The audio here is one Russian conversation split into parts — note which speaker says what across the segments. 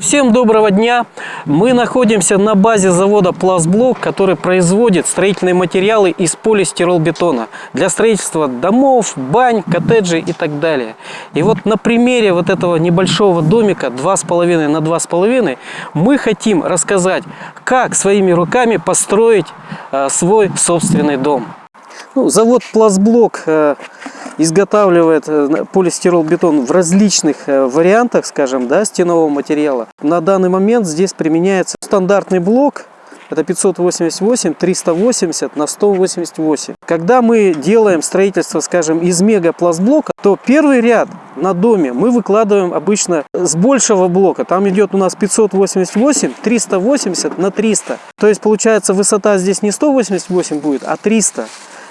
Speaker 1: Всем доброго дня! Мы находимся на базе завода Пластблок, который производит строительные материалы из полистиролбетона для строительства домов, бань, коттеджей и так далее. И вот на примере вот этого небольшого домика 2,5 на 2,5 мы хотим рассказать, как своими руками построить э, свой собственный дом. Ну, завод Пластблок э, изготавливает э, полистирол-бетон в различных э, вариантах, скажем, да, стенового материала. На данный момент здесь применяется стандартный блок, это 588, 380 на 188. Когда мы делаем строительство, скажем, из мегапластблока, то первый ряд на доме мы выкладываем обычно с большего блока. Там идет у нас 588, 380 на 300. То есть получается высота здесь не 188 будет, а 300.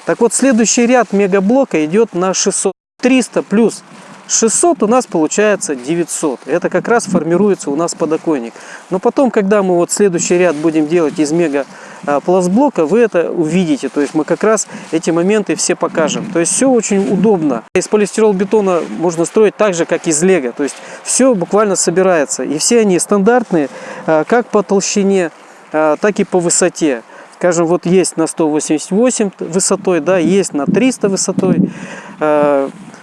Speaker 1: Так вот, следующий ряд мегаблока идет на 600. 300 плюс 600 у нас получается 900. Это как раз формируется у нас подоконник. Но потом, когда мы вот следующий ряд будем делать из мега а, пластблока, вы это увидите. То есть мы как раз эти моменты все покажем. То есть все очень удобно. Из полистирол-бетона можно строить так же, как из лего. То есть все буквально собирается. И все они стандартные, а, как по толщине, а, так и по высоте. Скажем, вот есть на 188 высотой, да, есть на 300 высотой.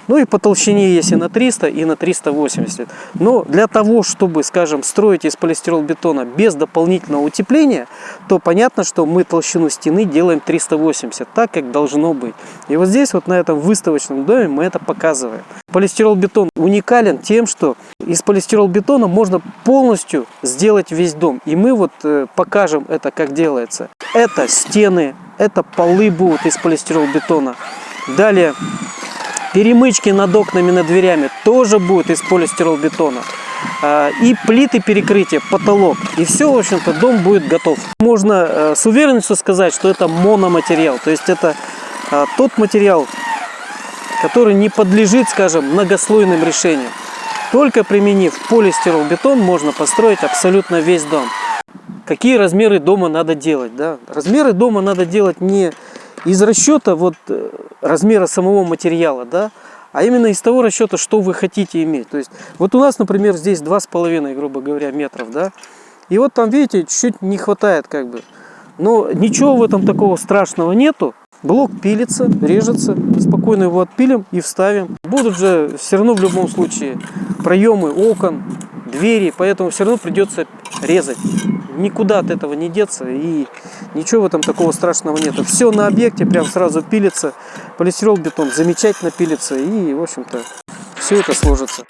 Speaker 1: Ну и по толщине есть и на 300, и на 380. Но для того, чтобы, скажем, строить из полистиролбетона без дополнительного утепления, то понятно, что мы толщину стены делаем 380, так как должно быть. И вот здесь, вот на этом выставочном доме мы это показываем. Полистиролбетон уникален тем, что из полистиролбетона можно полностью сделать весь дом. И мы вот э, покажем это, как делается. Это стены, это полы будут из полистиролбетона. Далее перемычки над окнами, над дверями тоже будут из полистиролбетона. А, и плиты перекрытия, потолок. И все, в общем-то, дом будет готов. Можно э, с уверенностью сказать, что это мономатериал. То есть это а, тот материал, который не подлежит, скажем, многослойным решениям. Только применив полистиролбетон можно построить абсолютно весь дом какие размеры дома надо делать. Да? Размеры дома надо делать не из расчета вот, э, размера самого материала, да, а именно из того расчета, что вы хотите иметь. То есть, вот у нас, например, здесь 2,5, грубо говоря, метров, да, и вот там, видите, чуть-чуть не хватает как бы. Но ничего в этом такого страшного нету. Блок пилится, режется, спокойно его отпилим и вставим. Будут же все равно в любом случае проемы окон, двери, поэтому все равно придется резать. Никуда от этого не деться и ничего в этом такого страшного нету. Все на объекте прям сразу пилится, полистирол бетон замечательно пилится и в общем-то все это сложится.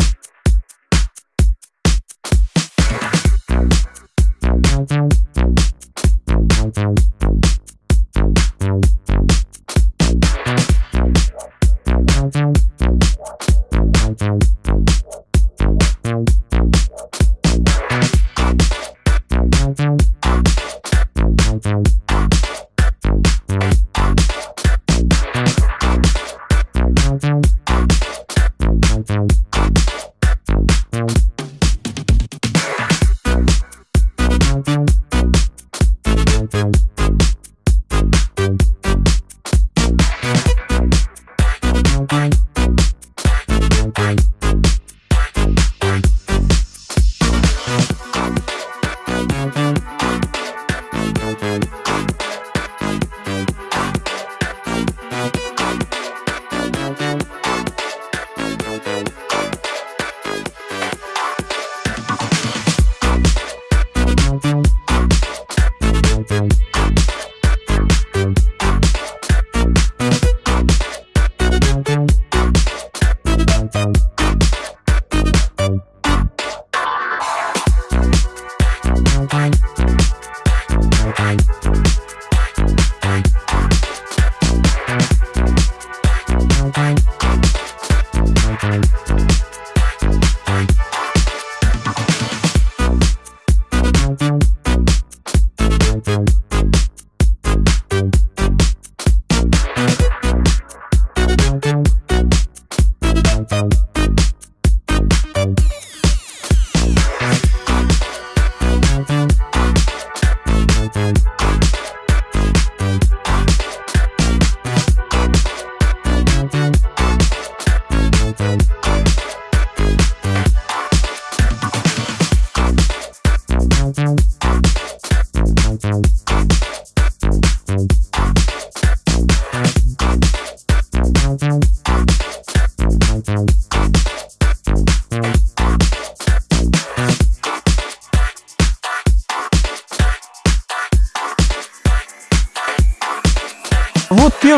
Speaker 1: Thank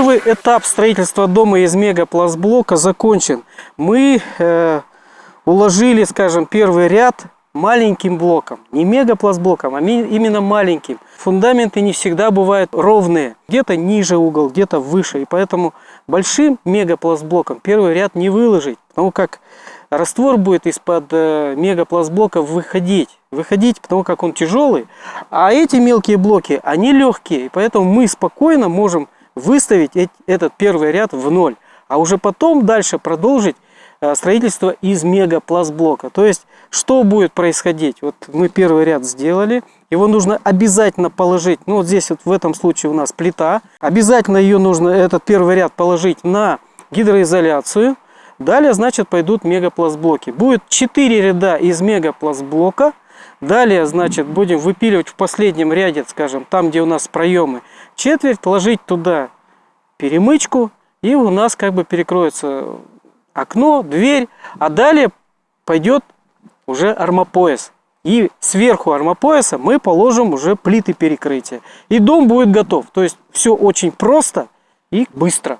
Speaker 1: первый этап строительства дома из мегапластблока закончен. Мы э, уложили, скажем, первый ряд маленьким блоком. Не мегапластблоком, а именно маленьким. Фундаменты не всегда бывают ровные. Где-то ниже угол, где-то выше. И поэтому большим мегапластблоком первый ряд не выложить. Потому как раствор будет из-под э, мегапластблока выходить. Выходить, потому как он тяжелый. А эти мелкие блоки, они легкие. И поэтому мы спокойно можем выставить этот первый ряд в ноль, а уже потом дальше продолжить э, строительство из мегапластблока. То есть, что будет происходить? Вот мы первый ряд сделали, его нужно обязательно положить, ну вот здесь вот в этом случае у нас плита, обязательно ее нужно, этот первый ряд положить на гидроизоляцию, далее, значит, пойдут мегапластблоки. Будет 4 ряда из мегапластблока, далее, значит, будем выпиливать в последнем ряде, скажем, там, где у нас проемы, четверть, ложить туда перемычку, и у нас как бы перекроется окно, дверь, а далее пойдет уже армопояс. И сверху армопояса мы положим уже плиты перекрытия. И дом будет готов. То есть все очень просто и быстро.